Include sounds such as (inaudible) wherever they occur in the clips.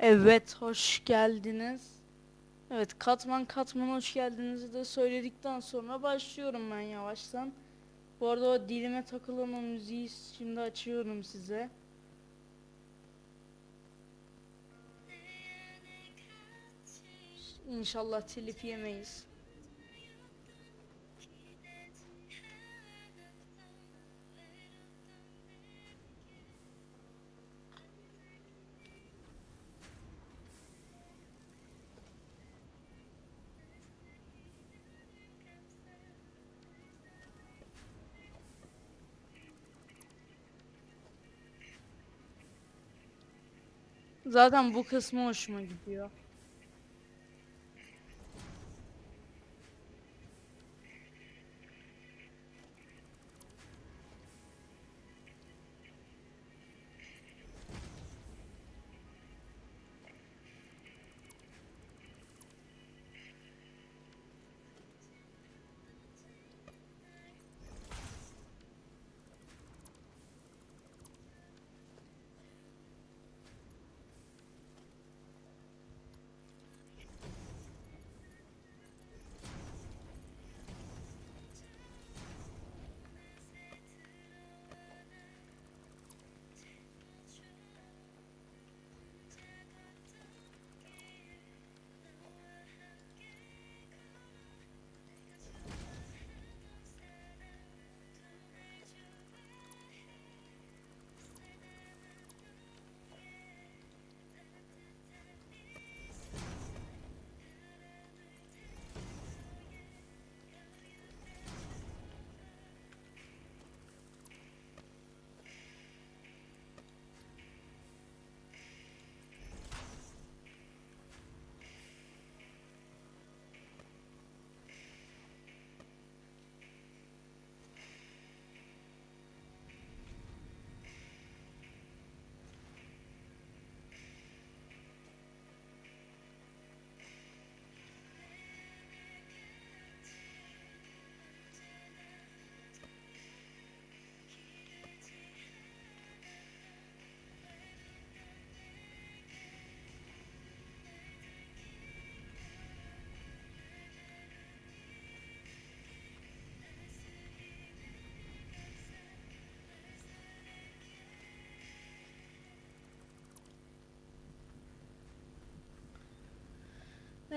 Evet, hoş geldiniz. Evet, katman katman hoş geldinizi de söyledikten sonra başlıyorum ben yavaştan. Bu arada o dilime takılan o müziği şimdi açıyorum size. İnşallah telif yemeyiz. Zaten bu kısmı hoşuma gidiyor.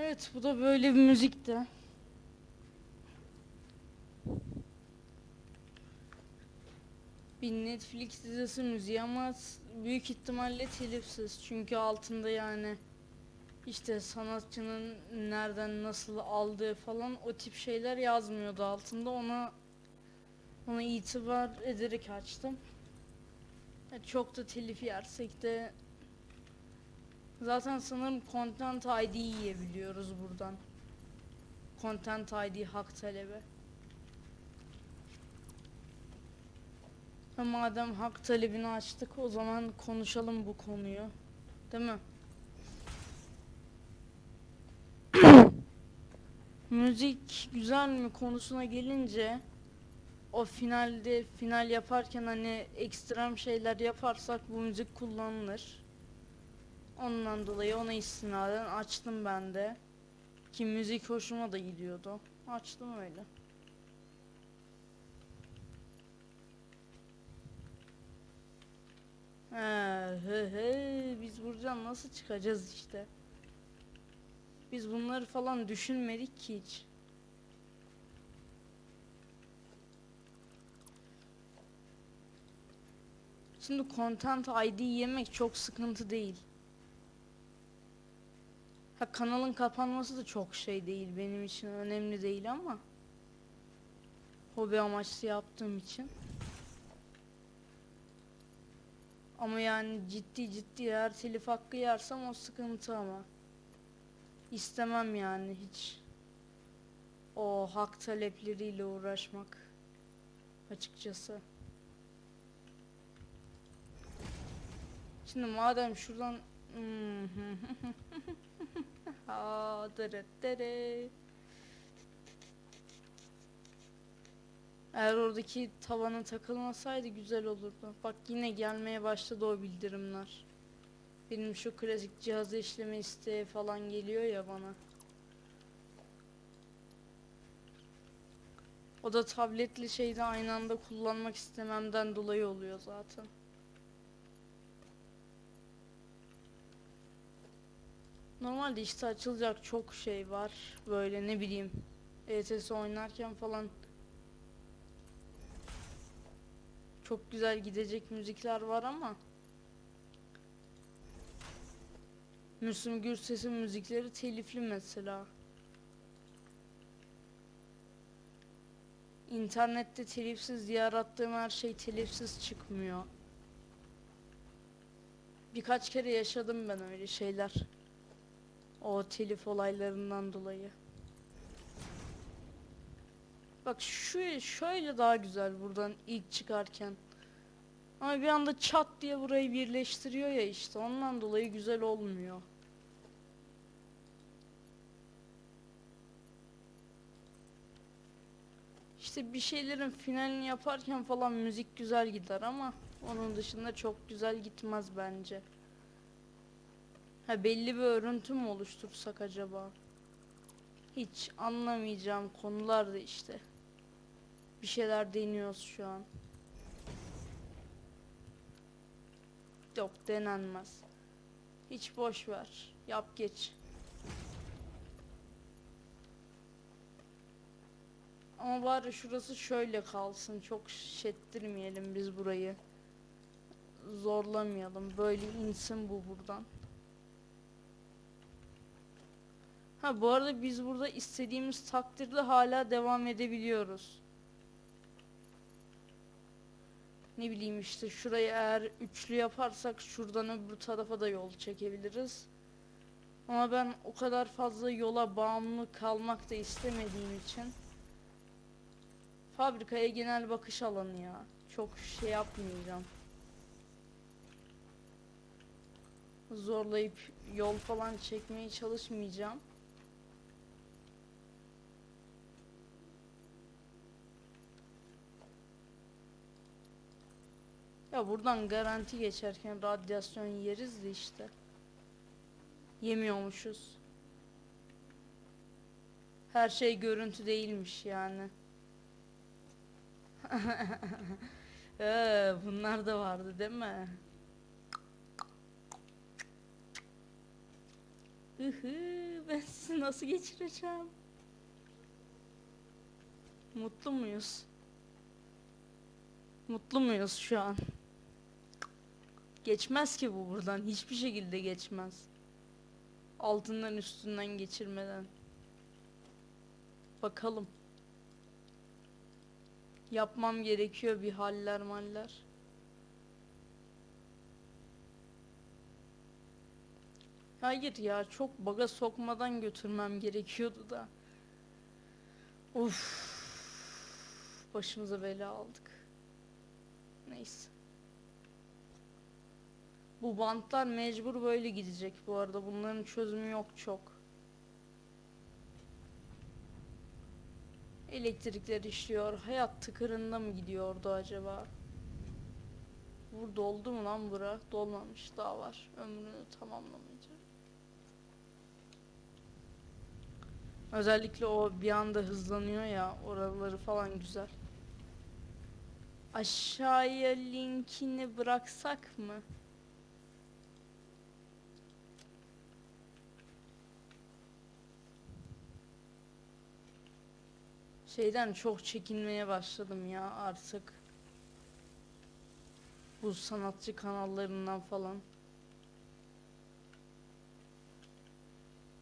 Evet, bu da böyle bir müzikti. Bir Netflix dizisi müziği ama büyük ihtimalle telifsiz. Çünkü altında yani işte sanatçının nereden nasıl aldığı falan o tip şeyler yazmıyordu altında. Ona ona itibar ederek açtım. Çok da telif yersek de Zaten sanırım Content ID yiyebiliyoruz buradan. Content ID hak talebi. Ha, madem hak talebini açtık o zaman konuşalım bu konuyu. Değil mi? (coughs) Müzik güzel mi konusuna gelince o finalde final yaparken hani ekstrem şeyler yaparsak bu müzik kullanılır. Ondan dolayı ona istinaden açtım ben de. Ki müzik hoşuma da gidiyordu. Açtım öyle. He, he, he, biz buradan nasıl çıkacağız işte. Biz bunları falan düşünmedik ki hiç. Şimdi Content ID yemek çok sıkıntı değil. Ha kanalın kapanması da çok şey değil benim için önemli değil ama hobi amaçlı yaptığım için. Ama yani ciddi ciddi eğer telif hakkı yersem o sıkıntı ama. İstemem yani hiç o hak talepleriyle uğraşmak açıkçası. Şimdi madem şuradan (laughs) Aa, dırıt dırı. Eğer oradaki tavana takılmasaydı güzel olurdu. Bak yine gelmeye başladı o bildirimler. Benim şu klasik cihazı işleme isteği falan geliyor ya bana. O da tabletli şeyde aynı anda kullanmak istememden dolayı oluyor zaten. Normalde işte açılacak çok şey var. Böyle ne bileyim. ETS oynarken falan çok güzel gidecek müzikler var ama Müslüm Gürses'in müzikleri telifli mesela. İnternette telifsiz diye her şey telifsiz çıkmıyor. Birkaç kere yaşadım ben öyle şeyler. O telif olaylarından dolayı. Bak şu şöyle daha güzel buradan ilk çıkarken. Ama bir anda çat diye burayı birleştiriyor ya işte ondan dolayı güzel olmuyor. İşte bir şeylerin finalini yaparken falan müzik güzel gider ama onun dışında çok güzel gitmez bence. Ha belli bir örüntü mü oluştursak acaba? Hiç anlamayacağım konular da işte. Bir şeyler deniyoruz şu an. Yok denenmez. Hiç boş ver. Yap geç. Ama bari şurası şöyle kalsın. Çok şettirmeyelim biz burayı. Zorlamayalım. Böyle insin bu buradan. Ha bu arada biz burada istediğimiz takdirde hala devam edebiliyoruz. Ne bileyim işte şurayı eğer üçlü yaparsak şuradan öbür tarafa da yol çekebiliriz. Ama ben o kadar fazla yola bağımlı kalmak da istemediğim için fabrikaya genel bakış alanı ya. Çok şey yapmayacağım. Zorlayıp yol falan çekmeye çalışmayacağım. Ya buradan garanti geçerken radyasyon yeriz de işte. Yemiyormuşuz. Her şey görüntü değilmiş yani. (laughs) ee, bunlar da vardı değil mi? Ihı, ben sizi nasıl geçireceğim? Mutlu muyuz? Mutlu muyuz şu an? Geçmez ki bu buradan. Hiçbir şekilde geçmez. Altından üstünden geçirmeden. Bakalım. Yapmam gerekiyor bir haller maller. Hayır ya çok baga sokmadan götürmem gerekiyordu da. Uf. Başımıza bela aldık. Neyse. Bu bantlar mecbur böyle gidecek bu arada. Bunların çözümü yok çok. Elektrikler işliyor. Hayat tıkırında mı gidiyordu acaba? Burada oldu mu lan bura? Dolmamış daha var. Ömrünü tamamlamayacak. Özellikle o bir anda hızlanıyor ya. Oraları falan güzel. Aşağıya linkini bıraksak mı? Şeyden çok çekinmeye başladım ya artık. Bu sanatçı kanallarından falan.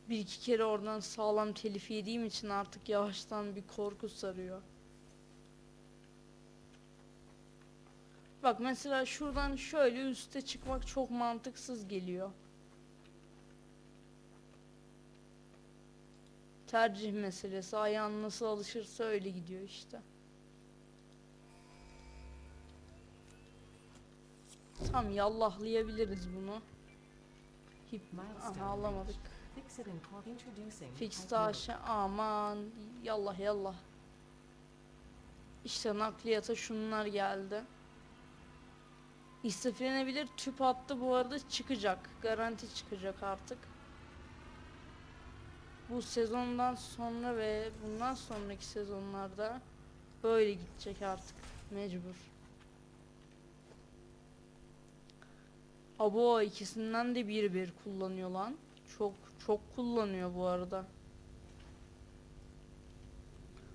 Bir iki kere oradan sağlam telif yediğim için artık yavaştan bir korku sarıyor. Bak mesela şuradan şöyle üste çıkmak çok mantıksız geliyor. Tercih meselesi. Ayağın nasıl alışırsa öyle gidiyor işte. Tam yallahlayabiliriz bunu. Hip Aha alamadık. Fix aşağı. Aman yallah yallah. İşte nakliyata şunlar geldi. İstiflenebilir tüp hattı bu arada çıkacak. Garanti çıkacak artık. Bu sezondan sonra ve bundan sonraki sezonlarda böyle gidecek artık. Mecbur. Abo ikisinden de bir bir kullanıyor lan. Çok çok kullanıyor bu arada.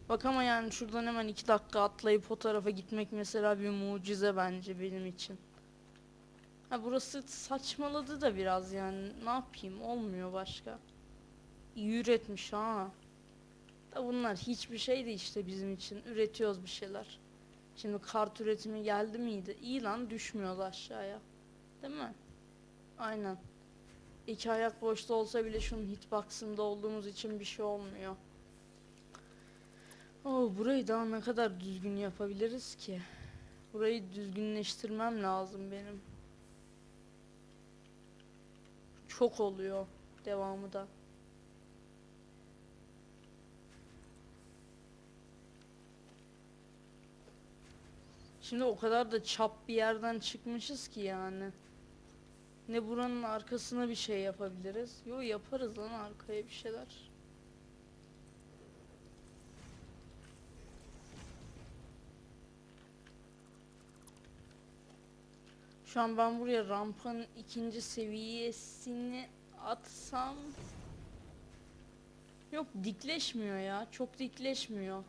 Bak ama yani şuradan hemen iki dakika atlayıp o tarafa gitmek mesela bir mucize bence benim için. Ha burası saçmaladı da biraz yani ne yapayım olmuyor başka. İyi üretmiş ha. Da bunlar hiçbir şey de işte bizim için üretiyoruz bir şeyler. Şimdi kart üretimi geldi miydi? İyi lan düşmüyoruz aşağıya. Değil mi? Aynen. İki ayak boşta olsa bile şunun hitbox'ında olduğumuz için bir şey olmuyor. Oo, burayı daha ne kadar düzgün yapabiliriz ki? Burayı düzgünleştirmem lazım benim. Çok oluyor devamı da. Şimdi o kadar da çap bir yerden çıkmışız ki yani. Ne buranın arkasına bir şey yapabiliriz. Yo yaparız lan arkaya bir şeyler. Şu an ben buraya rampanın ikinci seviyesini atsam Yok dikleşmiyor ya. Çok dikleşmiyor.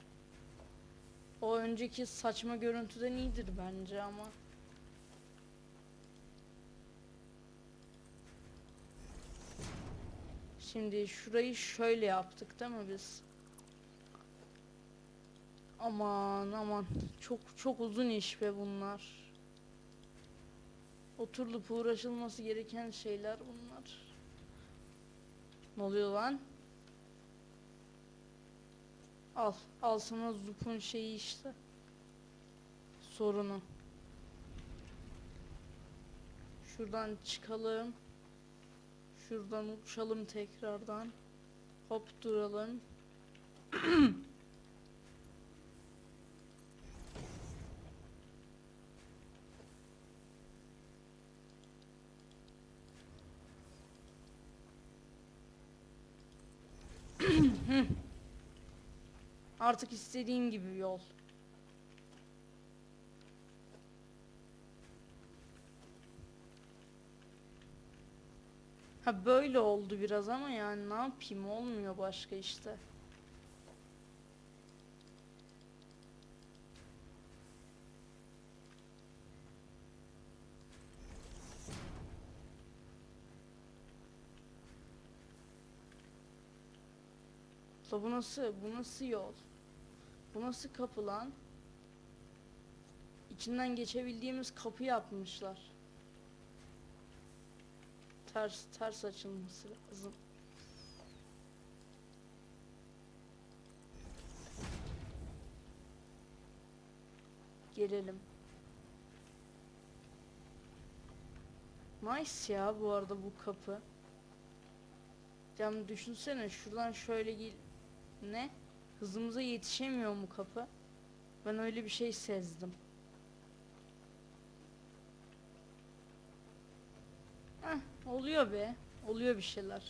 O önceki saçma görüntüden iyidir bence ama. Şimdi şurayı şöyle yaptık değil mi biz? Aman aman çok çok uzun iş be bunlar. Oturulup uğraşılması gereken şeyler bunlar. Ne oluyor lan? Al. Al sana Zup'un şeyi işte. Sorunu. Şuradan çıkalım. Şuradan uçalım tekrardan. Hop duralım. (clears throat) Artık istediğim gibi yol. Ha böyle oldu biraz ama yani ne yapayım olmuyor başka işte. Bu nasıl, bu nasıl yol? Bu nasıl kapı lan? İçinden geçebildiğimiz kapı yapmışlar. Ters, ters açılması lazım. Gelelim. Nice ya bu arada bu kapı. Cam düşünsene şuradan şöyle gel... Ne? Hızımıza yetişemiyor mu kapı? Ben öyle bir şey sezdim. Heh, oluyor be. Oluyor bir şeyler.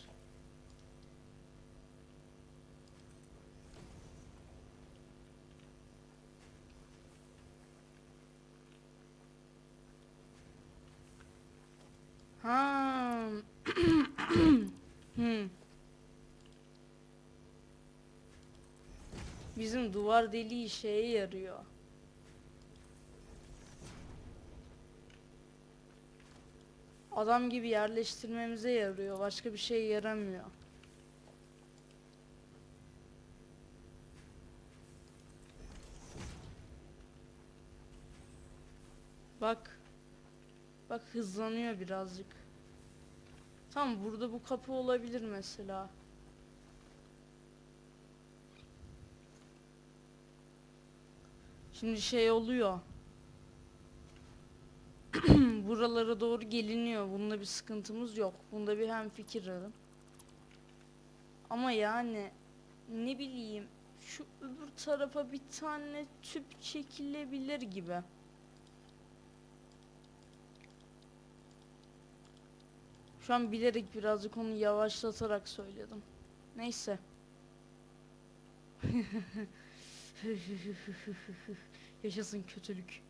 Ha. hmm. Bizim duvar deliği şeye yarıyor. Adam gibi yerleştirmemize yarıyor. Başka bir şey yaramıyor. Bak. Bak hızlanıyor birazcık. Tam burada bu kapı olabilir mesela. Şimdi şey oluyor. (clears throat) Buralara doğru geliniyor. Bunda bir sıkıntımız yok. Bunda bir hem fikirlerim. Ama yani ne bileyim şu öbür tarafa bir tane tüp çekilebilir gibi. Şu an bilerek birazcık onu yavaşlatarak söyledim. Neyse. (laughs) (laughs) Yaşasın kötülük.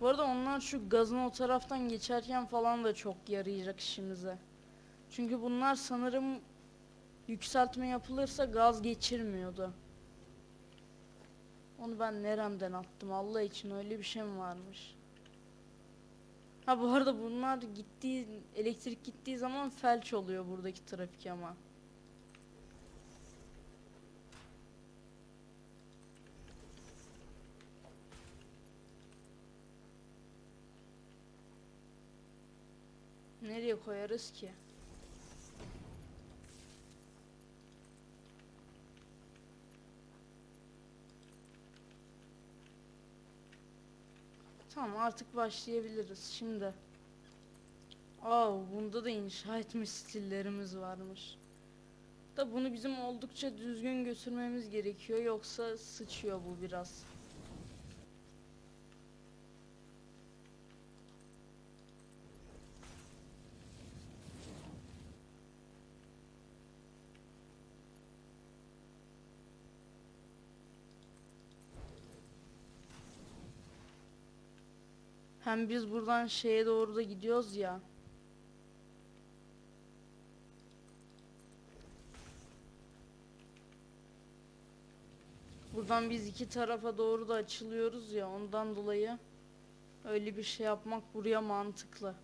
Bu arada onlar şu gazın o taraftan geçerken falan da çok yarayacak işimize. Çünkü bunlar sanırım yükseltme yapılırsa gaz geçirmiyordu. Onu ben neremden attım Allah için öyle bir şey mi varmış? Ha bu arada bunlar gittiği elektrik gittiği zaman felç oluyor buradaki trafik ama. Nereye koyarız ki? Tamam artık başlayabiliriz şimdi. Aa bunda da inşa etme stillerimiz varmış. Da bunu bizim oldukça düzgün götürmemiz gerekiyor yoksa sıçıyor bu biraz. Hem biz buradan şeye doğru da gidiyoruz ya. Buradan biz iki tarafa doğru da açılıyoruz ya ondan dolayı öyle bir şey yapmak buraya mantıklı.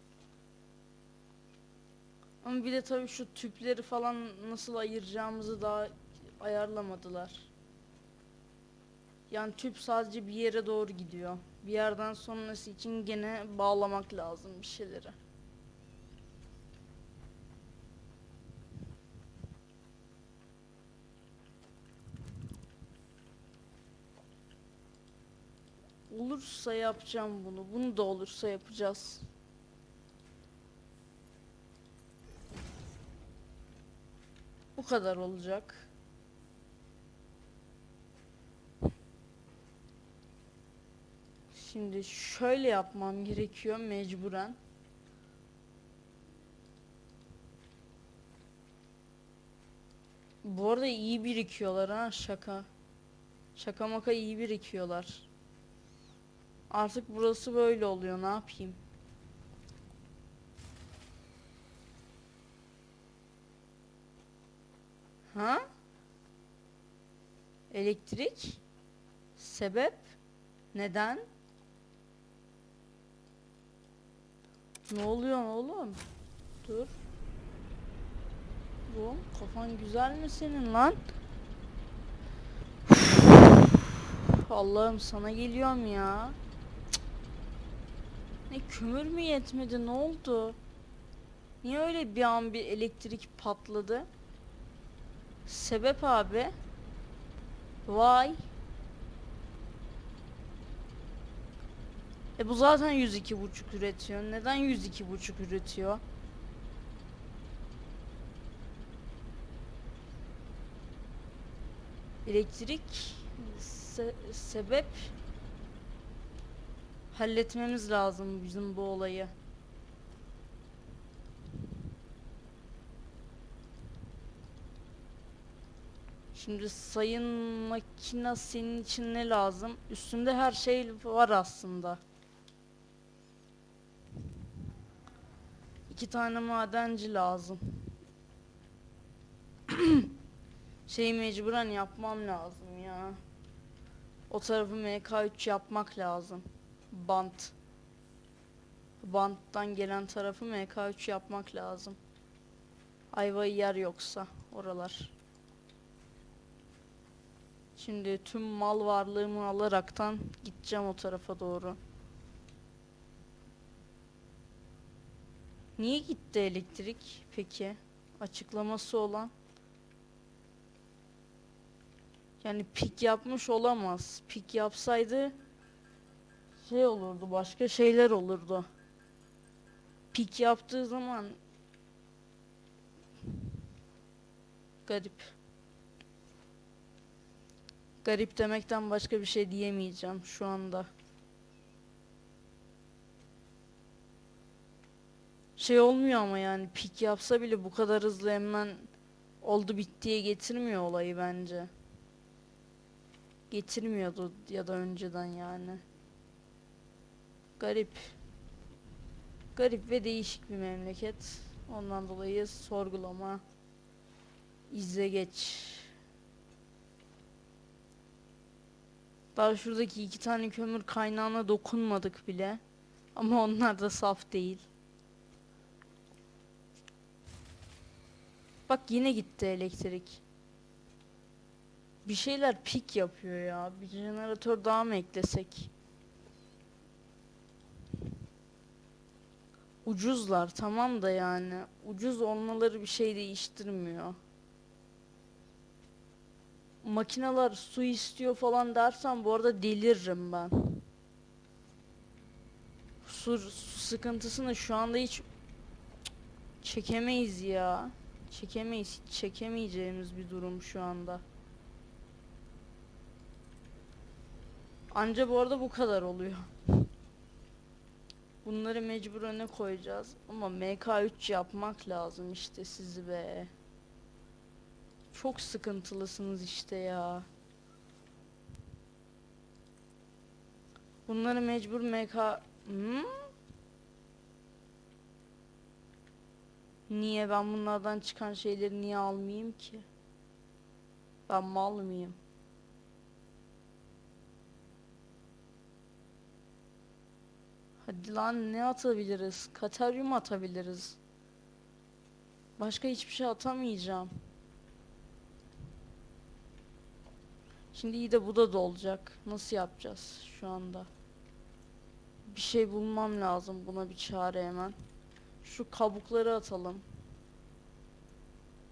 Ama bir de tabii şu tüpleri falan nasıl ayıracağımızı daha ayarlamadılar. Yani tüp sadece bir yere doğru gidiyor. Bir yerden sonrası için gene bağlamak lazım bir şeyleri. Olursa yapacağım bunu. Bunu da olursa yapacağız. Bu kadar olacak. Şimdi şöyle yapmam gerekiyor mecburen. Bu arada iyi birikiyorlar ha şaka. Şaka maka iyi birikiyorlar. Artık burası böyle oluyor ne yapayım. Ha? Elektrik? Sebep? Neden? Ne oluyor oğlum? Dur. Bu kafan güzel mi senin lan? Allah'ım sana geliyorum ya. Ne kömür mü yetmedi ne oldu? Niye öyle bir an bir elektrik patladı? Sebep abi? Vay. E bu zaten 102 buçuk üretiyor. Neden 102 buçuk üretiyor? Elektrik se- sebep halletmemiz lazım bizim bu olayı. Şimdi sayın makina senin için ne lazım? Üstünde her şey var aslında. İki tane madenci lazım. (clears throat) Şeyi mecburen yapmam lazım ya. O tarafı MK3 yapmak lazım. Bant. Banttan gelen tarafı MK3 yapmak lazım. Ayvayı yer yoksa oralar. Şimdi tüm mal varlığımı alaraktan gideceğim o tarafa doğru. Niye gitti elektrik peki? Açıklaması olan. Yani pik yapmış olamaz. Pik yapsaydı şey olurdu, başka şeyler olurdu. Pik yaptığı zaman garip. Garip demekten başka bir şey diyemeyeceğim şu anda. Şey olmuyor ama yani pik yapsa bile bu kadar hızlı hemen oldu bittiye getirmiyor olayı bence. Getirmiyordu ya da önceden yani. Garip. Garip ve değişik bir memleket. Ondan dolayı sorgulama. izle geç. Daha şuradaki iki tane kömür kaynağına dokunmadık bile. Ama onlar da saf değil. Bak yine gitti elektrik. Bir şeyler pik yapıyor ya. Bir jeneratör daha mı eklesek? Ucuzlar tamam da yani. Ucuz olmaları bir şey değiştirmiyor. Makineler su istiyor falan dersen bu arada deliririm ben. Su, su sıkıntısını şu anda hiç çekemeyiz ya. Çekemeyiz. Çekemeyeceğimiz bir durum şu anda. Anca bu arada bu kadar oluyor. Bunları mecbur öne koyacağız. Ama MK3 yapmak lazım işte sizi be. Çok sıkıntılısınız işte ya. Bunları mecbur MK... Hmm? Niye ben bunlardan çıkan şeyleri niye almayayım ki? Ben mal mıyım? Hadi lan ne atabiliriz? Kataryum atabiliriz. Başka hiçbir şey atamayacağım. Şimdi iyi de bu da dolacak. Nasıl yapacağız şu anda? Bir şey bulmam lazım buna bir çare hemen. Şu kabukları atalım.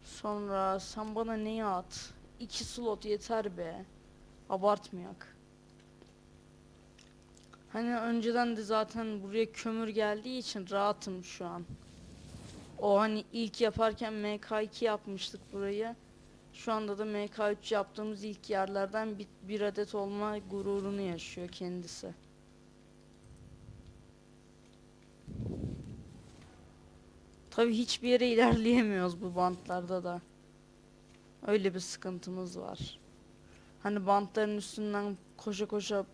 Sonra sen bana neyi at? İki slot yeter be. Abartmayak. Hani önceden de zaten buraya kömür geldiği için rahatım şu an. O hani ilk yaparken MK2 yapmıştık burayı. Şu anda da MK3 yaptığımız ilk yerlerden bir, bir adet olma gururunu yaşıyor kendisi. Tabii hiçbir yere ilerleyemiyoruz bu bantlarda da. Öyle bir sıkıntımız var. Hani bantların üstünden koşa koşa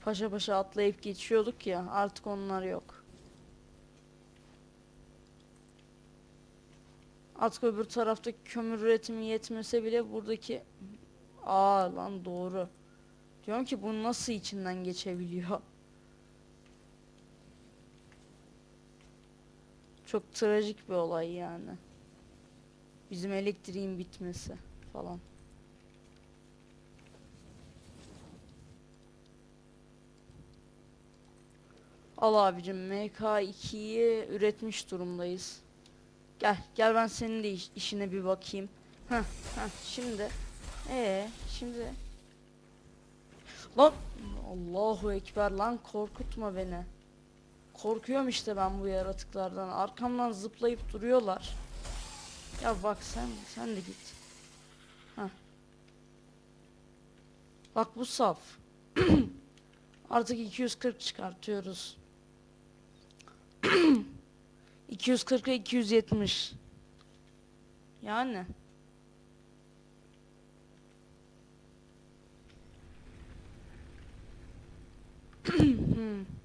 paşa paşa atlayıp geçiyorduk ya artık onlar yok. Artık öbür taraftaki kömür üretimi yetmese bile buradaki Aa lan doğru. Diyorum ki bu nasıl içinden geçebiliyor? Çok trajik bir olay yani. Bizim elektriğin bitmesi falan. Al abicim MK2'yi üretmiş durumdayız. Gel gel ben senin de iş- işine bir bakayım. Heh, heh, şimdi ee şimdi lan Allahu ekber lan korkutma beni. Korkuyorum işte ben bu yaratıklardan. Arkamdan zıplayıp duruyorlar. Ya bak sen sen de git. Heh. Bak bu saf. (clears throat) Artık 240 çıkartıyoruz. (clears throat) 240'a 270. Yani. (clears throat) Hmm.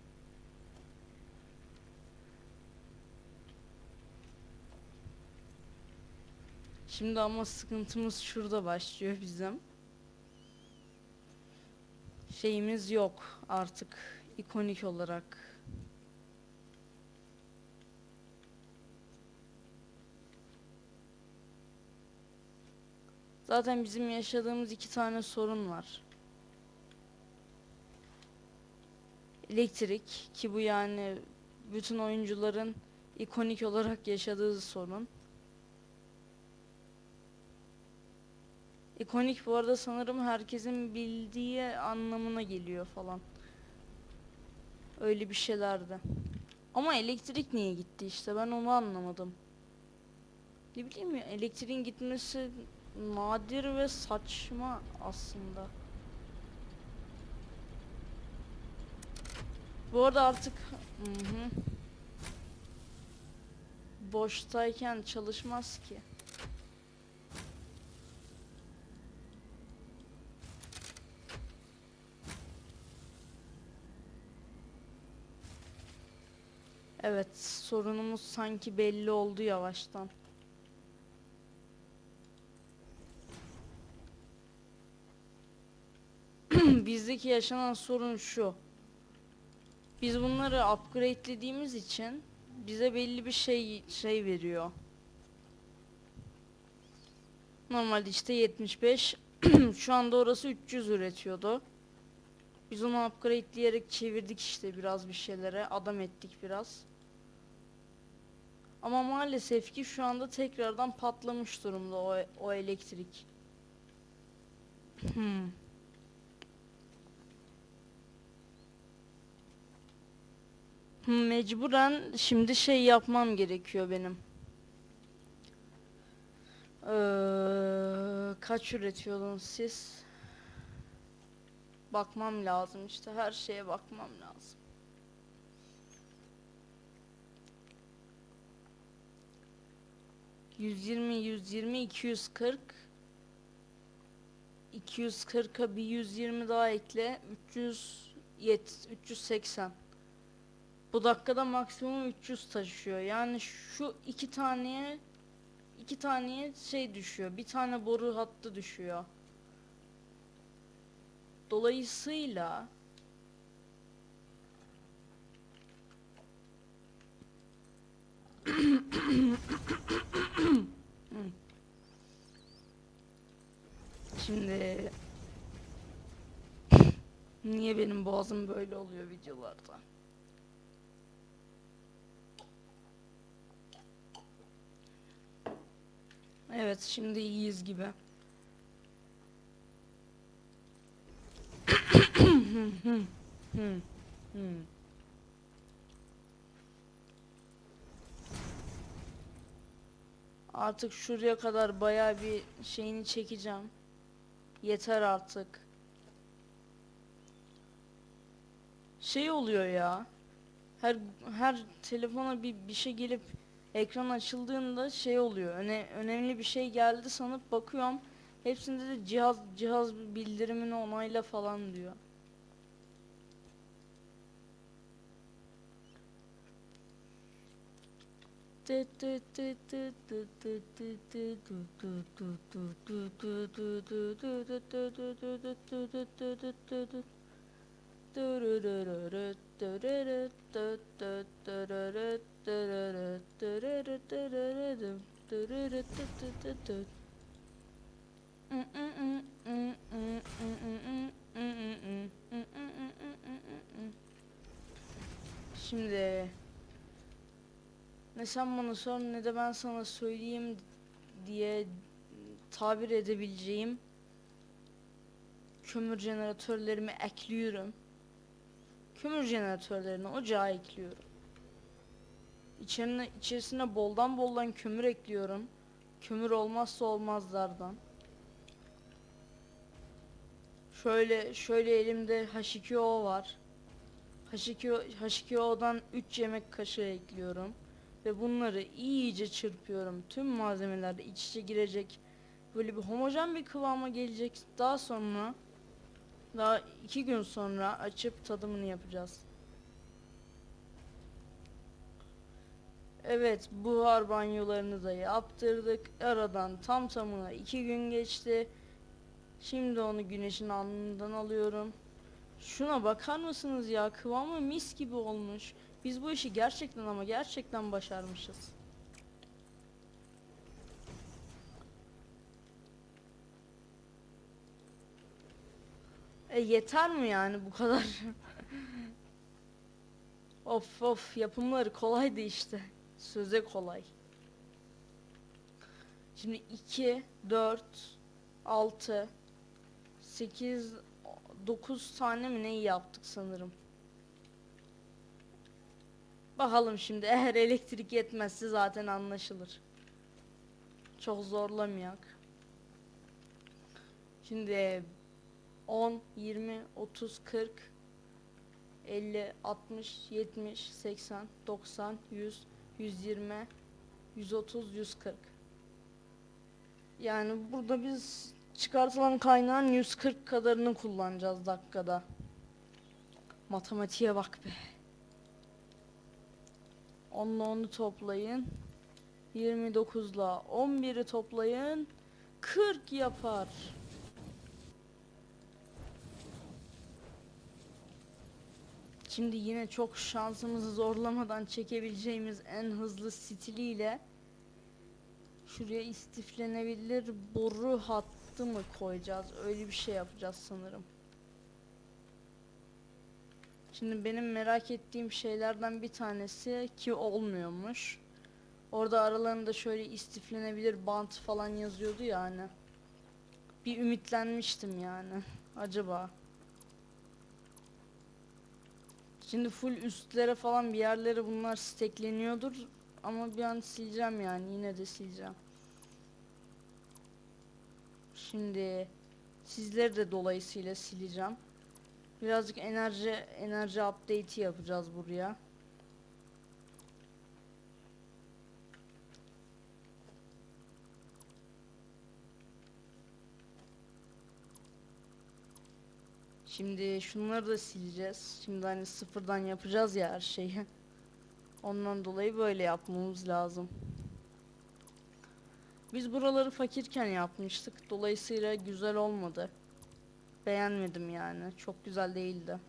Şimdi ama sıkıntımız şurada başlıyor bizim. Şeyimiz yok artık ikonik olarak. Zaten bizim yaşadığımız iki tane sorun var. Elektrik ki bu yani bütün oyuncuların ikonik olarak yaşadığı sorun. İkonik bu arada sanırım herkesin bildiği anlamına geliyor falan. Öyle bir şeylerdi. Ama elektrik niye gitti işte ben onu anlamadım. Ne bileyim ya elektriğin gitmesi nadir ve saçma aslında. Bu arada artık Hı hı. boştayken çalışmaz ki. Evet, sorunumuz sanki belli oldu yavaştan. (clears throat) Bizdeki yaşanan sorun şu. Biz bunları upgrade'lediğimiz için bize belli bir şey şey veriyor. Normalde işte 75. (clears throat) Şu anda orası 300 üretiyordu. Biz onu upgrade'leyerek çevirdik işte biraz bir şeylere. Adam ettik biraz. Ama maalesef ki şu anda tekrardan patlamış durumda o, o elektrik. Hmm. Hmm, Mecburen şimdi şey yapmam gerekiyor benim. Ee, kaç üretiyordunuz siz? Bakmam lazım işte her şeye bakmam lazım. Yüz yirmi, yüz yirmi, iki yüz kırk. 240'a bir 120 daha ekle. 300 yet 380. Bu dakikada maksimum 300 taşıyor. Yani şu iki taneye iki taneye şey düşüyor. Bir tane boru hattı düşüyor. Dolayısıyla Şimdi (laughs) niye benim boğazım böyle oluyor videolarda? Evet şimdi iyiyiz gibi. Artık şuraya kadar bayağı bir şeyini çekeceğim. Yeter artık. Şey oluyor ya. Her her telefona bir bir şey gelip ekran açıldığında şey oluyor. Öne, önemli bir şey geldi sanıp bakıyorum. Hepsinde de cihaz cihaz bildirimini onayla falan diyor. Şimdi ne sen bana sor ne de ben sana söyleyeyim diye tabir edebileceğim kömür jeneratörlerimi ekliyorum. Kömür jeneratörlerini ocağa ekliyorum. İçerine, içerisine boldan boldan kömür ekliyorum. Kömür olmazsa olmazlardan. Şöyle şöyle elimde H2O var. H2O, H2O'dan 3 yemek kaşığı ekliyorum. Ve bunları iyice çırpıyorum. Tüm malzemeler iç içe girecek. Böyle bir homojen bir kıvama gelecek. Daha sonra daha iki gün sonra açıp tadımını yapacağız. Evet buhar banyolarını da yaptırdık. Aradan tam tamına iki gün geçti. Şimdi onu güneşin alnından alıyorum. Şuna bakar mısınız ya kıvamı mis gibi olmuş. Biz bu işi gerçekten ama gerçekten başarmışız. E yeter mi yani bu kadar? (laughs) of of yapımları kolaydı işte. Söze kolay. Şimdi 2, 4, 6, 8, 9 tane mi neyi yaptık sanırım. Bakalım şimdi eğer elektrik yetmezse zaten anlaşılır. Çok zorlamayak. Şimdi 10, 20, 30, 40, 50, 60, 70, 80, 90, 100, 120, 130 140. Yani burada biz çıkartılan kaynağın 140 kadarını kullanacağız dakikada. Matematiğe bak be. 10'la 10'u toplayın. 29'la 11'i toplayın. 40 yapar. Şimdi yine çok şansımızı zorlamadan çekebileceğimiz en hızlı stiliyle şuraya istiflenebilir boru hattı mı koyacağız? Öyle bir şey yapacağız sanırım. Şimdi benim merak ettiğim şeylerden bir tanesi ki olmuyormuş. Orada aralarında şöyle istiflenebilir bant falan yazıyordu ya hani. Bir ümitlenmiştim yani. Acaba. Şimdi full üstlere falan bir yerlere bunlar stekleniyordur. Ama bir an sileceğim yani. Yine de sileceğim. Şimdi sizleri de dolayısıyla sileceğim. Birazcık enerji enerji update'i yapacağız buraya. Şimdi şunları da sileceğiz. Şimdi hani sıfırdan yapacağız ya her şeyi. Ondan dolayı böyle yapmamız lazım. Biz buraları fakirken yapmıştık. Dolayısıyla güzel olmadı. Beğenmedim yani. Çok güzel değildi.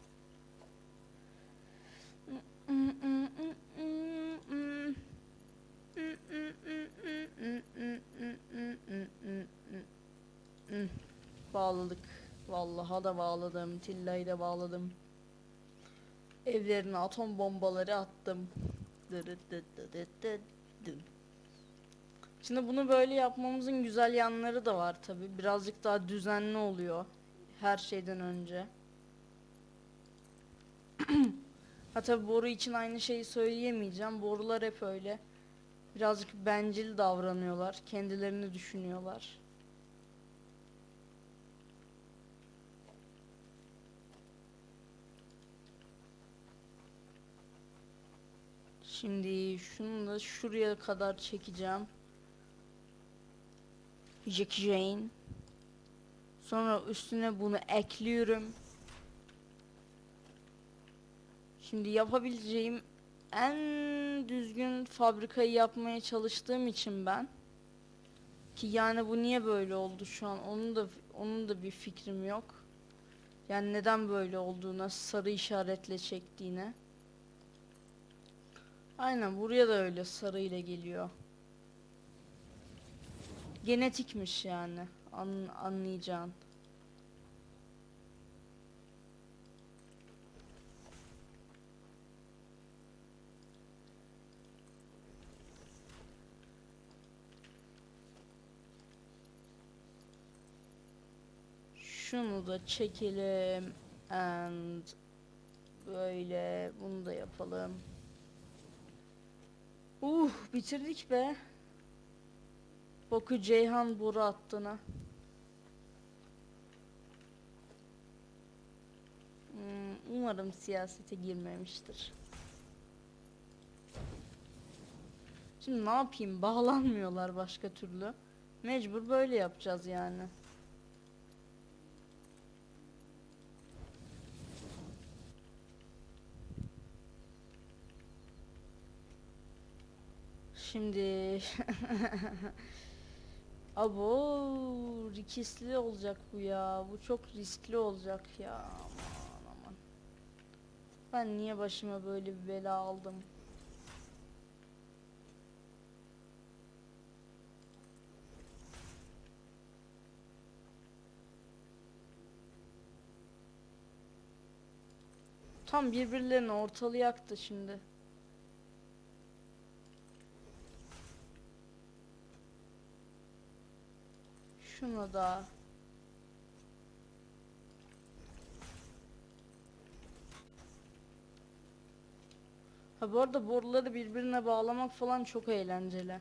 Bağladık. Vallahi da bağladım. Tilla'yı da bağladım. Evlerine atom bombaları attım. Şimdi bunu böyle yapmamızın güzel yanları da var tabi. Birazcık daha düzenli oluyor. Her şeyden önce. (clears throat) ha tabi boru için aynı şeyi söyleyemeyeceğim. Borular hep öyle. Birazcık bencil davranıyorlar. Kendilerini düşünüyorlar. Şimdi şunu da şuraya kadar çekeceğim. Jackie Jane. Sonra üstüne bunu ekliyorum. Şimdi yapabileceğim en düzgün fabrikayı yapmaya çalıştığım için ben ki yani bu niye böyle oldu şu an onun da onun da bir fikrim yok. Yani neden böyle olduğuna sarı işaretle çektiğine. Aynen buraya da öyle sarı ile geliyor. Genetikmiş yani. An anlayacağın. Şunu da çekelim and böyle bunu da yapalım. Uh bitirdik be. Boku Ceyhan boru attığına. Hmm, umarım siyasete girmemiştir. Şimdi ne yapayım? Bağlanmıyorlar başka türlü. Mecbur böyle yapacağız yani. Şimdi (laughs) Abo riskli olacak bu ya. Bu çok riskli olacak ya. Aman aman. Ben niye başıma böyle bir bela aldım? Tam birbirlerini ortalayaktı şimdi. Şunu da. Ha bu arada boruları birbirine bağlamak falan çok eğlenceli.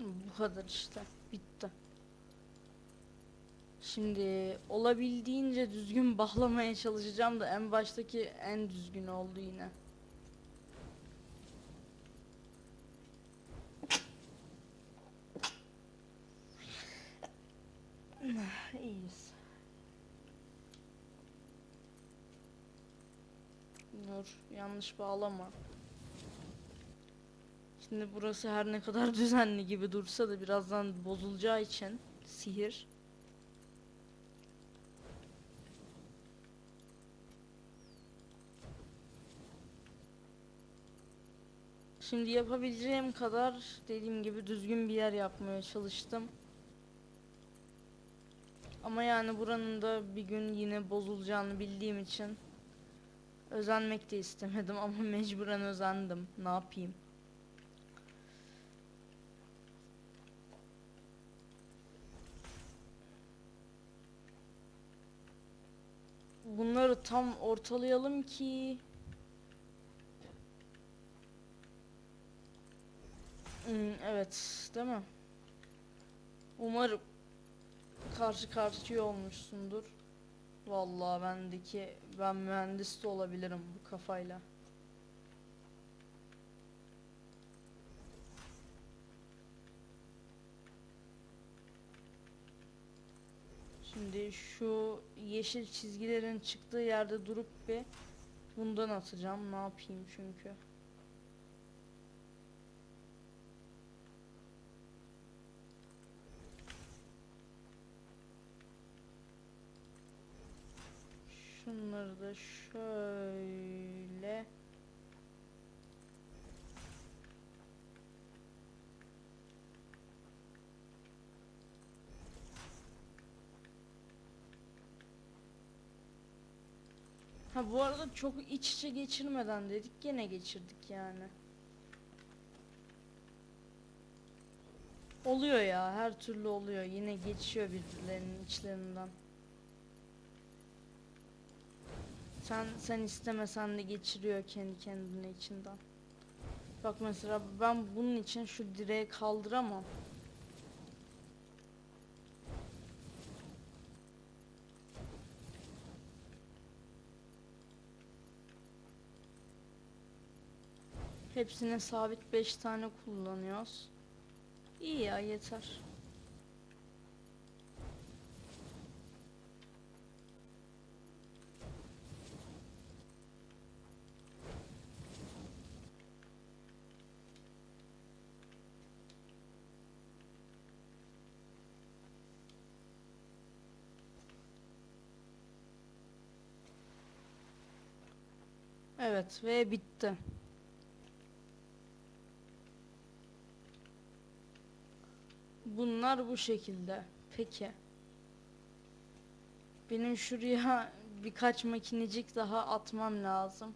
Bu kadar işte. Şimdi olabildiğince düzgün bağlamaya çalışacağım da en baştaki en düzgün oldu yine. İyiyiz. Dur, yanlış bağlama. Şimdi burası her ne kadar (laughs) düzenli gibi dursa da birazdan bozulacağı için sihir. Şimdi yapabileceğim kadar dediğim gibi düzgün bir yer yapmaya çalıştım. Ama yani buranın da bir gün yine bozulacağını bildiğim için özenmek de istemedim (laughs) ama mecburen özendim. Ne yapayım? Bunları tam ortalayalım ki evet, değil mi? Umarım karşı karşıya olmuşsundur. Vallahi bendeki ben mühendis de olabilirim bu kafayla. Şimdi şu yeşil çizgilerin çıktığı yerde durup bir bundan atacağım. Ne yapayım çünkü. Şunları da şöyle Ha bu arada çok iç içe geçirmeden dedik gene geçirdik yani. Oluyor ya her türlü oluyor yine geçiyor birbirlerinin içlerinden. Sen sen istemesen de geçiriyor kendi kendine içinden. Bak mesela ben bunun için şu direği kaldıramam. Hepsine sabit 5 tane kullanıyoruz. İyi ya yeter. Evet ve bitti. Bunlar bu şekilde. Peki. Benim şuraya (laughs) birkaç makinecik daha atmam lazım.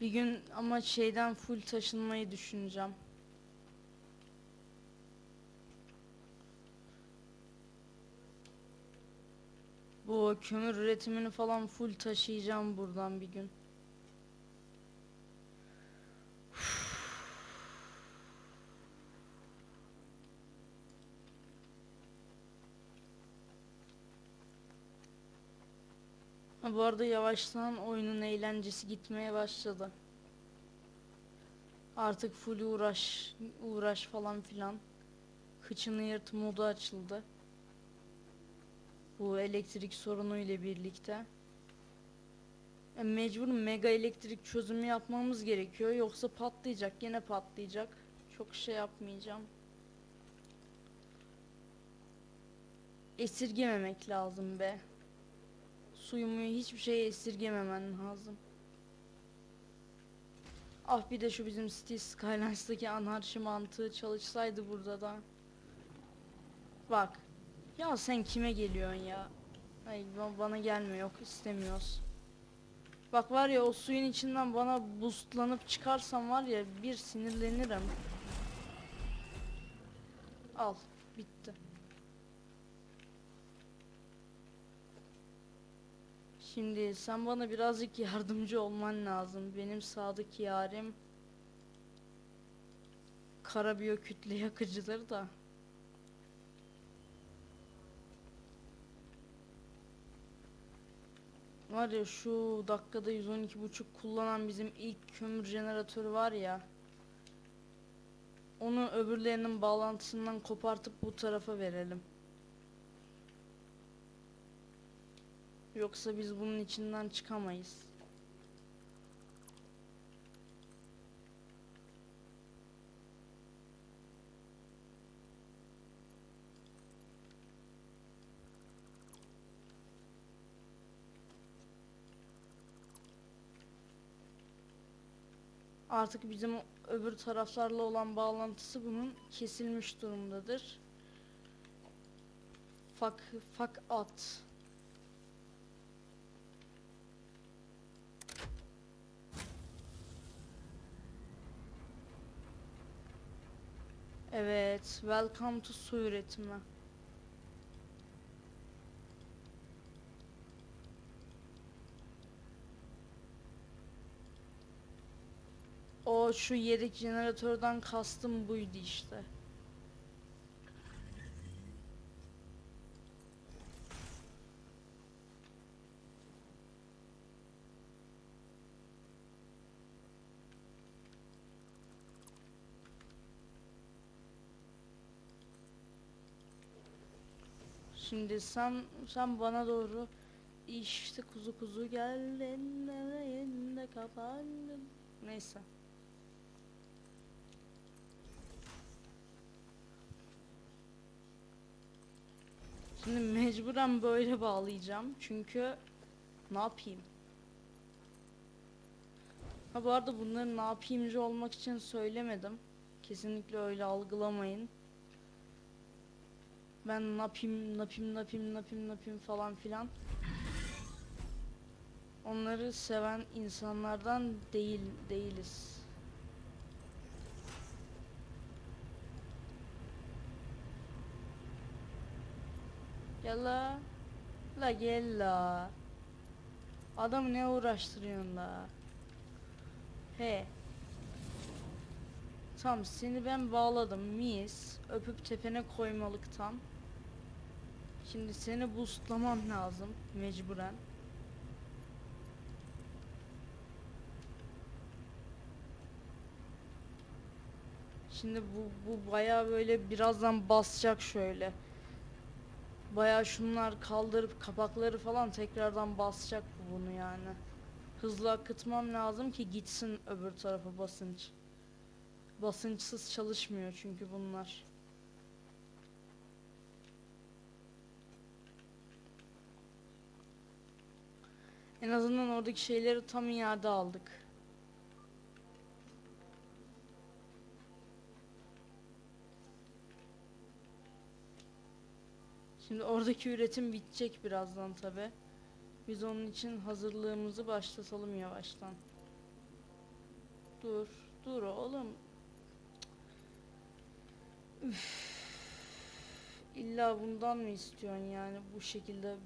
Bir gün ama şeyden full taşınmayı düşüneceğim. Bu kömür üretimini falan full taşıyacağım buradan bir gün. (sighs) Ha, bu arada yavaştan oyunun eğlencesi gitmeye başladı. Artık full uğraş, uğraş falan filan. Kıçını yırt modu açıldı. Bu elektrik sorunu ile birlikte. E, mecbur mega elektrik çözümü yapmamız gerekiyor. Yoksa patlayacak. Yine patlayacak. Çok şey yapmayacağım. Esirgememek lazım be. Suyumu hiçbir şeye esirgememen lazım. Ah bir de şu bizim City Skylines'daki anarşi mantığı çalışsaydı burada da. Bak. Ya sen kime geliyorsun ya? Ay ba- bana gelme yok istemiyoruz. Bak var ya o suyun içinden bana boostlanıp çıkarsam var ya bir sinirlenirim. Al bitti. Şimdi sen bana birazcık yardımcı olman lazım. Benim sadık yarim karabiyo kütle yakıcıdır da. Var ya şu dakikada 112.5 kullanan bizim ilk kömür jeneratörü var ya. Onu öbürlerinin bağlantısından kopartıp bu tarafa verelim. Yoksa biz bunun içinden çıkamayız. Artık bizim öbür taraflarla olan bağlantısı bunun kesilmiş durumdadır. Fak fak at. Evet, welcome to su üretimi. O şu yedek jeneratörden kastım buydu işte. Şimdi sen sen bana doğru işte kuzu kuzu gel elinde kapandım. Neyse. Şimdi mecburen böyle bağlayacağım çünkü ne yapayım? Ha bu arada bunları ne yapayımcı olmak için söylemedim. Kesinlikle öyle algılamayın. Ben yapayım, ne yapayım, ne yapayım falan filan. Onları seven insanlardan değil değiliz. Gel la. Gel la. Adamı ne uğraştırıyorsun la? He. Tamam seni ben bağladım mis. Öpüp tepene koymalıktan. Şimdi seni boostlamam lazım mecburen. Şimdi bu, bu bayağı böyle birazdan basacak şöyle. Bayağı şunlar kaldırıp kapakları falan tekrardan basacak bu bunu yani. Hızlı akıtmam lazım ki gitsin öbür tarafa basınç. Basınçsız çalışmıyor çünkü bunlar. En azından oradaki şeyleri tam iade aldık. Şimdi oradaki üretim bitecek birazdan tabi. Biz onun için hazırlığımızı başlatalım yavaştan. Dur, dur oğlum. Üf. İlla bundan mı istiyorsun yani bu şekilde?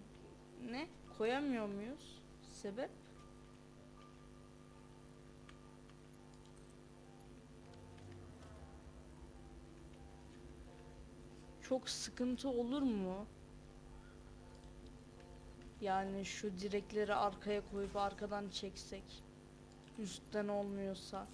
Ne? Koyamıyor muyuz? Sebep? Çok sıkıntı olur mu? Yani şu direkleri arkaya koyup arkadan çeksek. Üstten olmuyorsa.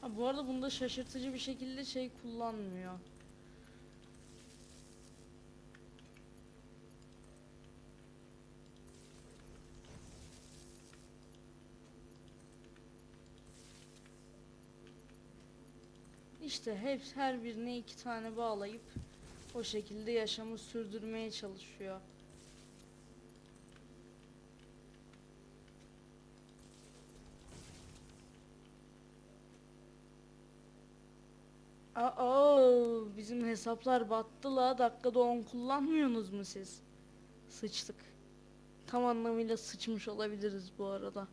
Ha bu arada bunda şaşırtıcı bir şekilde şey kullanmıyor. İşte hep her birine iki tane bağlayıp o şekilde yaşamı sürdürmeye çalışıyor. Aa, bizim hesaplar battı la. Dakikada 10 kullanmıyorsunuz mu siz? Sıçtık. Tam anlamıyla sıçmış olabiliriz bu arada.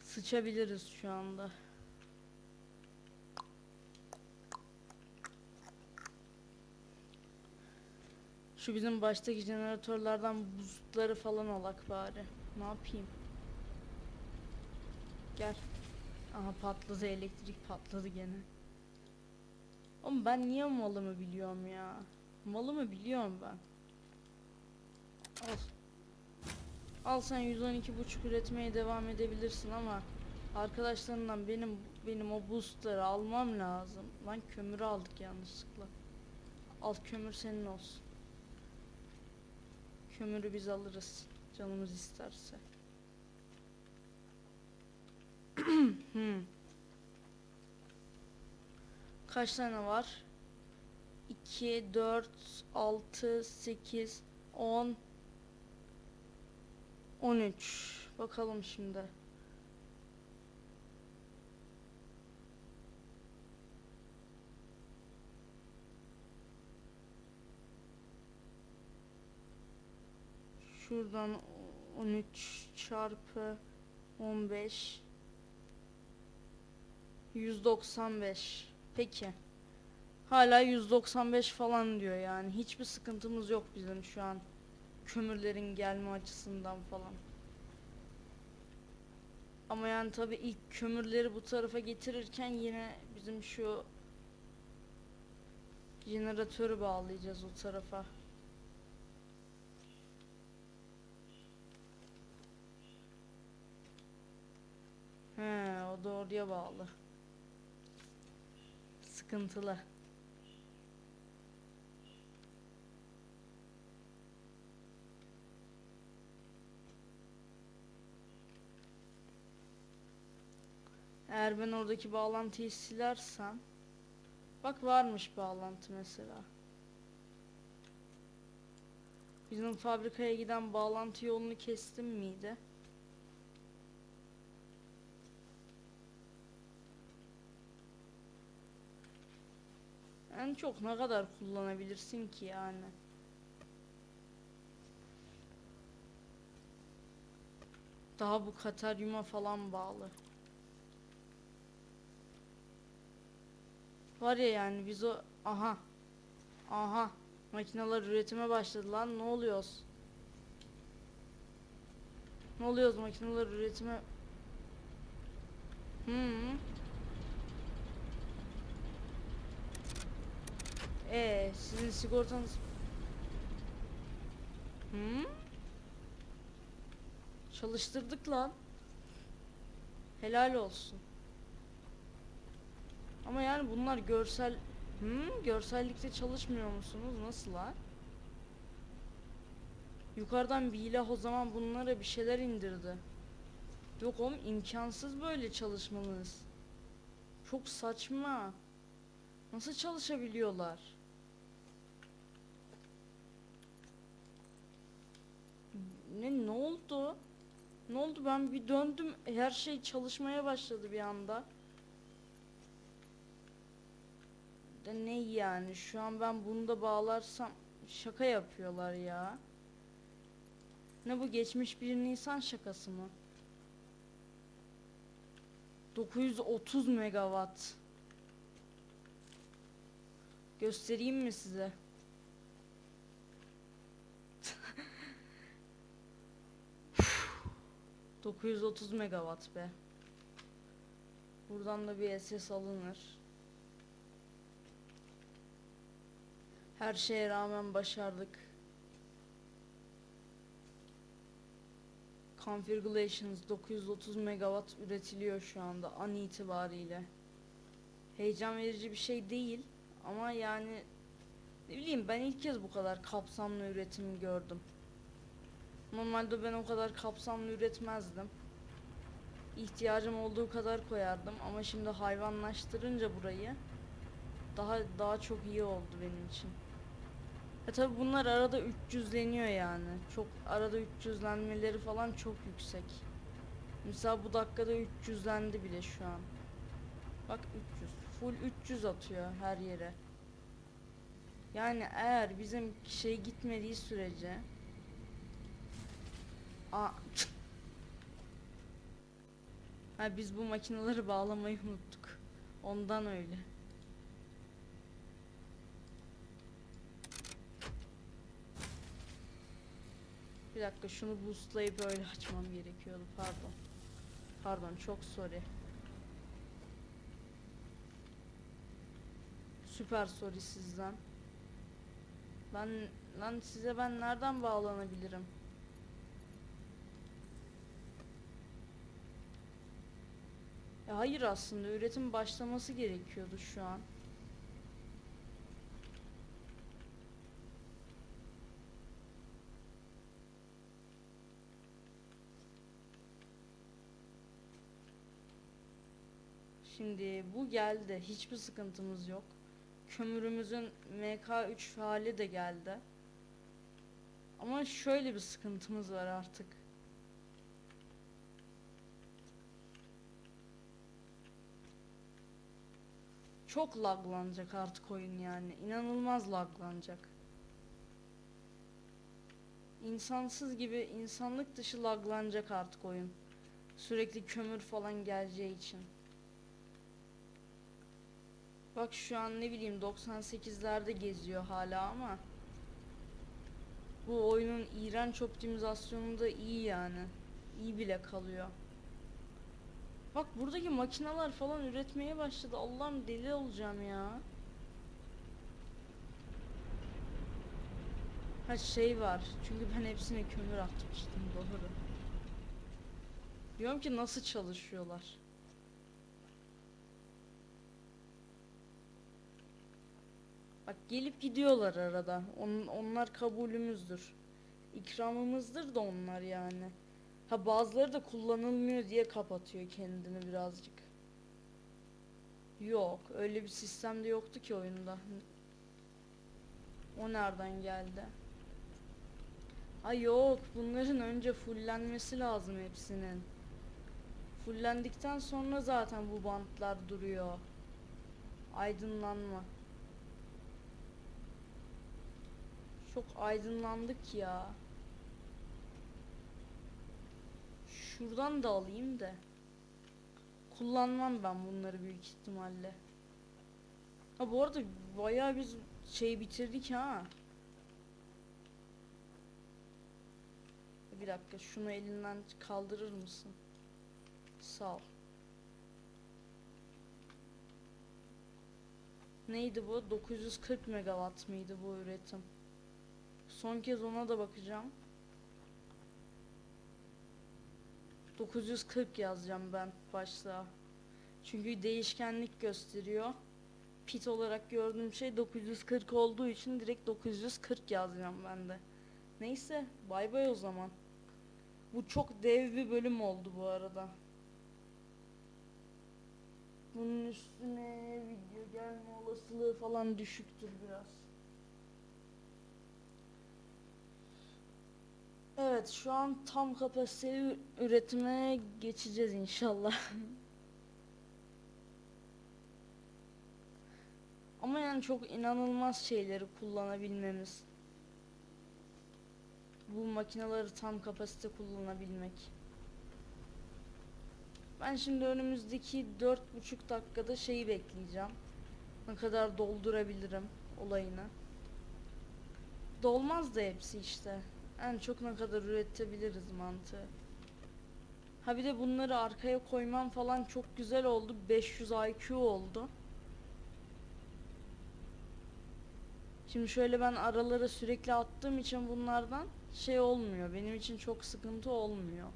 Sıçabiliriz şu anda. Şu bizim baştaki jeneratörlerden boostları falan alak bari. Ne yapayım? Gel. Aha patladı elektrik patladı gene. Oğlum ben niye malımı biliyorum ya? Malımı biliyorum ben. Al. Al sen 112.5 üretmeye devam edebilirsin ama arkadaşlarından benim benim o boostları almam lazım. Lan kömürü aldık yanlışlıkla. Al kömür senin olsun. Kömürü biz alırız. Canımız isterse. (clears throat) Hmm. Kaç tane var? 2, 4, 6, 8, 10, 13. Bakalım şimdi. Şuradan 13 çarpı 15 195. Peki. Hala 195 falan diyor yani. Hiçbir sıkıntımız yok bizim şu an. Kömürlerin gelme açısından falan. Ama yani tabi ilk kömürleri bu tarafa getirirken yine bizim şu jeneratörü bağlayacağız o tarafa. He, o da oraya bağlı. Sıkıntılı. Eğer ben oradaki bağlantıyı silersem Bak varmış bağlantı mesela. Bizim fabrikaya giden bağlantı yolunu kestim miydi? Çok ne kadar kullanabilirsin ki yani? Daha bu kataryuma falan bağlı. Var ya yani biz o aha aha makineler üretime başladı lan ne oluyoruz? Ne oluyoruz makineler üretime? Hmm. Ee, sizin sigortanız Hmm? Çalıştırdık lan. Helal olsun. Ama yani bunlar görsel Hmm, görsellikte çalışmıyor musunuz? Nasıl lan? Yukarıdan bir ilah o zaman bunlara bir şeyler indirdi. Yok oğlum imkansız böyle çalışmanız. Çok saçma. Nasıl çalışabiliyorlar? Ne ne oldu? Ne oldu? Ben bir döndüm. Her şey çalışmaya başladı bir anda. De ne yani? Şu an ben bunu da bağlarsam şaka yapıyorlar ya. Ne bu geçmiş bir Nisan şakası mı? 930 megawatt. Göstereyim mi size? ...930 megawatt be. Buradan da bir SS alınır. Her şeye rağmen başardık. Configurations 930 megawatt üretiliyor şu anda an itibariyle. Heyecan verici bir şey değil ama yani ne bileyim ben ilk kez bu kadar kapsamlı üretim gördüm. Normalde ben o kadar kapsamlı üretmezdim. İhtiyacım olduğu kadar koyardım ama şimdi hayvanlaştırınca burayı daha daha çok iyi oldu benim için. E tabi bunlar arada 300'leniyor yani. Çok arada 300'lenmeleri falan çok yüksek. Mesela bu dakikada 300'lendi bile şu an. Bak 300. Full 300 atıyor her yere. Yani eğer bizim şey gitmediği sürece Ha biz bu makineleri bağlamayı unuttuk. Ondan öyle. Bir dakika şunu boostlayıp öyle açmam gerekiyordu pardon. Pardon çok sorry. Süper sorry sizden. Ben lan size ben nereden bağlanabilirim? Ya hayır aslında üretim başlaması gerekiyordu şu an. Şimdi bu geldi. Hiçbir sıkıntımız yok. Kömürümüzün MK3 hali de geldi. Ama şöyle bir sıkıntımız var artık. Çok laglanacak artık oyun yani. İnanılmaz laglanacak. İnsansız gibi insanlık dışı laglanacak artık oyun. Sürekli kömür falan geleceği için. Bak şu an ne bileyim 98'lerde geziyor hala ama bu oyunun iğrenç optimizasyonu da iyi yani. İyi bile kalıyor. Bak buradaki makineler falan üretmeye başladı. Allah'ım deli olacağım ya. Ha şey var. Çünkü ben hepsine kömür atmıştım doğru. Diyorum ki nasıl çalışıyorlar. Bak gelip gidiyorlar arada. On, onlar kabulümüzdür. İkramımızdır da onlar yani. Ha bazıları da kullanılmıyor diye kapatıyor kendini birazcık. Yok, öyle bir sistem de yoktu ki oyunda. O nereden geldi? Ha yok, bunların önce fullenmesi lazım hepsinin. Fullendikten sonra zaten bu bantlar duruyor. Aydınlanma. Çok aydınlandık ya. Şuradan da alayım da. Kullanmam ben bunları büyük ihtimalle. Ha bu arada bayağı biz şey bitirdik ha. Bir dakika şunu elinden kaldırır mısın? Sağ ol. Neydi bu? 940 megawatt mıydı bu üretim? Son kez ona da bakacağım. 940 yazacağım ben başta. Çünkü değişkenlik gösteriyor. Pit olarak gördüğüm şey 940 olduğu için direkt 940 yazacağım ben de. Neyse bay bay o zaman. Bu çok dev bir bölüm oldu bu arada. Bunun üstüne video gelme olasılığı falan düşüktür biraz. Evet şu an tam kapasiteli üretime geçeceğiz inşallah. (laughs) Ama yani çok inanılmaz şeyleri kullanabilmemiz. Bu makineleri tam kapasite kullanabilmek. Ben şimdi önümüzdeki dört buçuk dakikada şeyi bekleyeceğim. Ne kadar doldurabilirim olayını. Dolmaz da hepsi işte. En çok ne kadar üretebiliriz mantığı. Ha bir de bunları arkaya koymam falan çok güzel oldu. 500 IQ oldu. Şimdi şöyle ben aralara sürekli attığım için bunlardan şey olmuyor. Benim için çok sıkıntı olmuyor.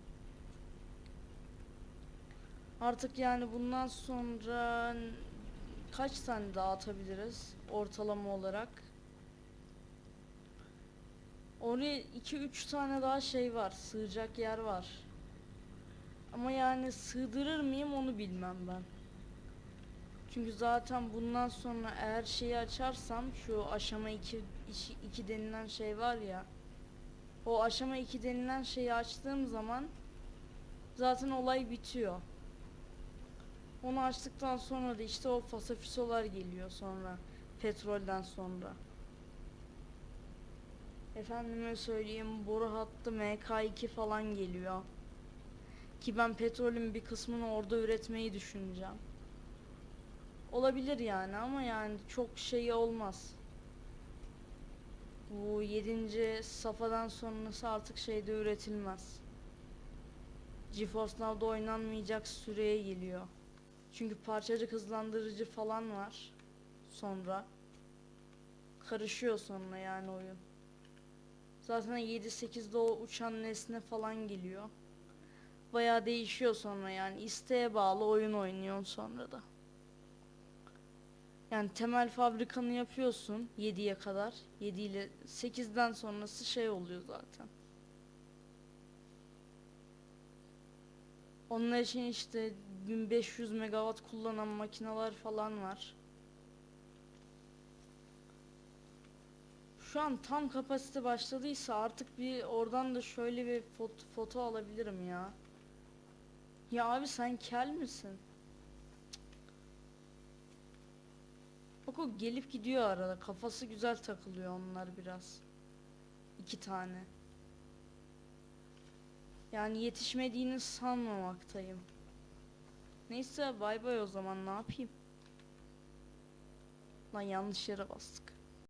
Artık yani bundan sonra kaç tane daha atabiliriz ortalama olarak? Oraya 2-3 tane daha şey var. Sığacak yer var. Ama yani sığdırır mıyım onu bilmem ben. Çünkü zaten bundan sonra eğer şeyi açarsam şu aşama 2 2 denilen şey var ya. O aşama 2 denilen şeyi açtığım zaman zaten olay bitiyor. Onu açtıktan sonra da işte o fasafisolar geliyor sonra petrolden sonra. Efendime söyleyeyim boru hattı MK2 falan geliyor. Ki ben petrolün bir kısmını orada üretmeyi düşüneceğim. Olabilir yani ama yani çok şey olmaz. Bu 7. safhadan sonrası artık şeyde üretilmez. GeForce Now'da oynanmayacak süreye geliyor. Çünkü parçacık hızlandırıcı falan var. Sonra karışıyor sonra yani oyun. Zaten 7-8'de o uçan nesne falan geliyor. Bayağı değişiyor sonra yani isteğe bağlı oyun oynuyorsun sonra da. Yani temel fabrikanı yapıyorsun 7'ye kadar. 7 ile 8'den sonrası şey oluyor zaten. Onun için işte 1500 megawatt kullanan makineler falan var. Şu an tam kapasite başladıysa artık bir oradan da şöyle bir foto, foto alabilirim ya. Ya abi sen kel misin? Bak o gelip gidiyor arada. Kafası güzel takılıyor onlar biraz. İki tane. Yani yetişmediğini sanmamaktayım. Neyse bay bay o zaman ne yapayım? Lan yanlış yere bastık.